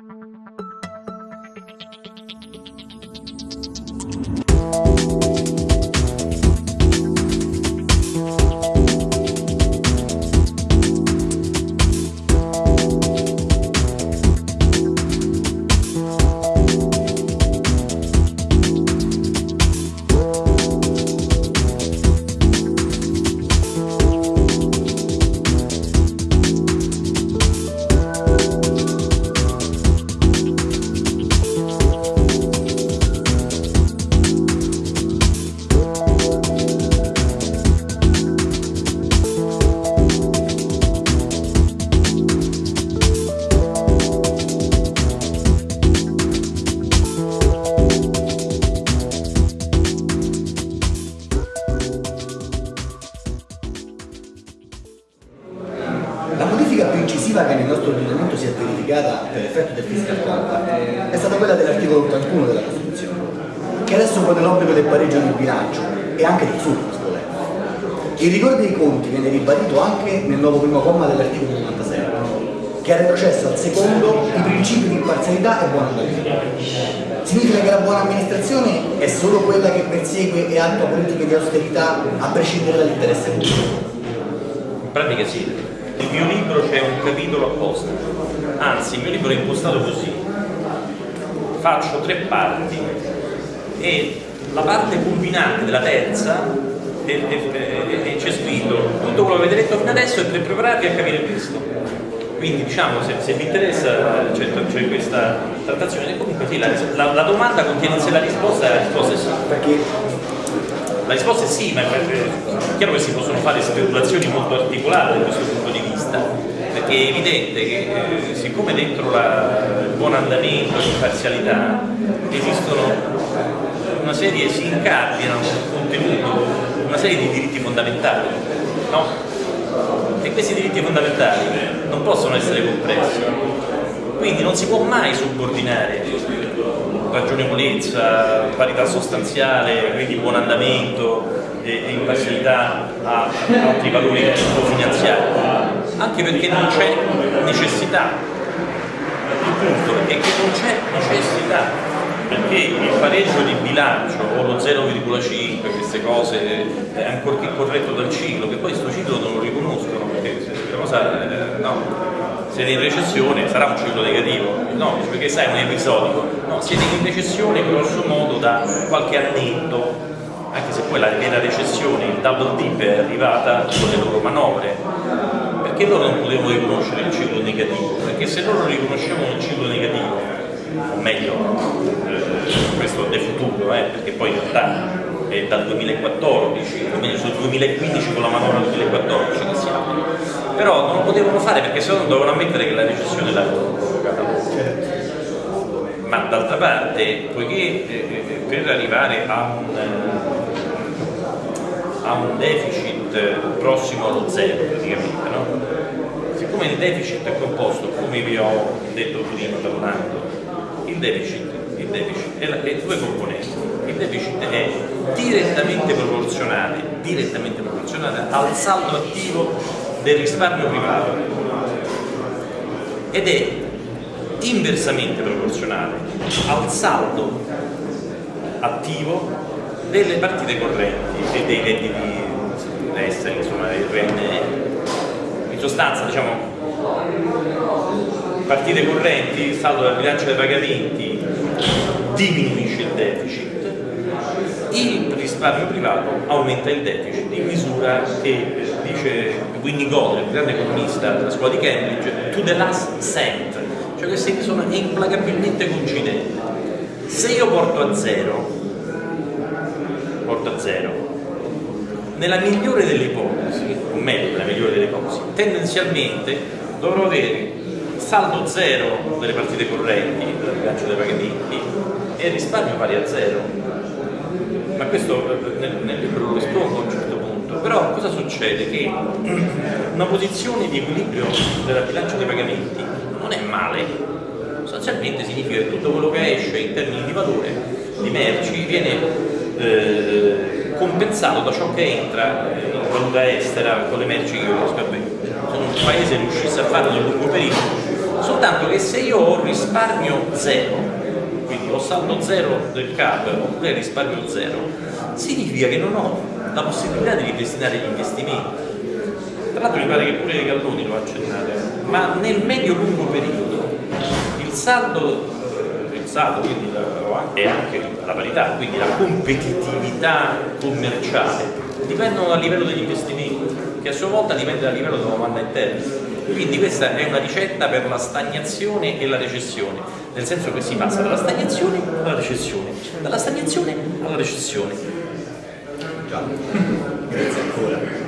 La compact è stata quella dell'articolo 81 della Costituzione, che adesso pone l'obbligo del pareggio del bilancio e anche del volendo. Il rigore dei conti viene ribadito anche nel nuovo primo comma dell'articolo 96, che ha retrocesso al secondo i principi di imparzialità e buona andamento. Significa che la buona amministrazione è solo quella che persegue e attua politiche di austerità a prescindere dall'interesse pubblico. In pratica sì, nel mio libro c'è un capitolo apposta, anzi il mio libro è impostato così, faccio tre parti e la parte culminante della terza c'è scritto tutto quello che avete letto fino adesso è per prepararvi a capire questo. Quindi diciamo se, se vi interessa c'è questa trattazione, comunque sì, la, la- la domanda contiene in sé la risposta e la risposta è sì. Perché La risposta è sì, ma è chiaro che si possono fare speculazioni molto articolate da questo punto di vista, perché è evidente che eh, siccome dentro la- il buon andamento, l'imparzialità, esistono una serie, si incardinano contenuto, una serie di diritti fondamentali, no? E questi diritti fondamentali non possono essere compressi, quindi non si può mai subordinare ragionevolezza, parità sostanziale, quindi buon andamento e, e imparzialità a altri valori finanziari, anche perché non c'è necessità. Il punto è che non c'è necessità perché il pareggio di bilancio o lo 0,5, queste cose, ancorché corretto dal ciclo, che poi questo ciclo non lo riconoscono, perché se cosa, eh, no, siete in recessione, sarà un ciclo negativo, no, perché sai, è un episodico, no, siete in recessione grosso modo da qualche annetto, anche se poi la vera recessione, il double dip è arrivata con le loro manovre, perché loro non potevano riconoscere il ciclo negativo? Perché se loro riconoscevano il ciclo negativo, o meglio, eh, futuro, eh, perché poi in realtà è dal 2014, o meglio sul 2015 con la manovra del 2014 che siamo, però non lo potevano fare perché se no dovevano ammettere che la recessione l'avevano provocata. Ma d'altra parte, poiché eh, eh, per arrivare a un, a un deficit eh, prossimo allo zero praticamente, no? siccome il deficit è composto, come vi ho detto prima parlando, il deficit, deficit è, la, è due componenti, il deficit è direttamente proporzionale, direttamente proporzionale al saldo attivo del risparmio privato ed è inversamente proporzionale al saldo attivo delle partite correnti e dei redditi esteri, insomma il RNE. In sostanza, diciamo, partite correnti, saldo del bilancio dei pagamenti, diminuisce il deficit, il risparmio privato aumenta il deficit in misura che dice Winnicott, il grande economista della scuola di Cambridge, to the last cent, cioè che se- sono implacabilmente coincidenti. Se io porto a zero, porto a zero, nella migliore delle ipotesi, o meglio nella migliore delle ipotesi, tendenzialmente dovrò avere saldo zero delle partite correnti, del bilancio dei pagamenti e risparmio pari a zero. Ma questo eh, nel, nel libro lo espongo a un certo punto. Però cosa succede? Che una posizione di equilibrio della bilancia dei pagamenti non è male, sostanzialmente significa che tutto quello che esce in termini di valore di merci viene eh, compensato da ciò che entra eh, in valuta estera con le merci che io riesco a vendere. Se un paese riuscisse a farlo nel lungo periodo soltanto che se io ho risparmio zero, quindi ho saldo zero del CAP oppure risparmio zero, significa che non ho la possibilità di ripristinare gli investimenti. Tra l'altro mi pare che pure Galloni lo ha accennato, ma nel medio-lungo periodo il saldo saldo, quindi e anche la parità, quindi la competitività commerciale dipendono dal livello degli investimenti, che a sua volta dipende dal livello della domanda interna. Quindi questa è una ricetta per la stagnazione e la recessione, nel senso che si passa dalla stagnazione alla recessione, dalla stagnazione alla recessione. Già, grazie ancora.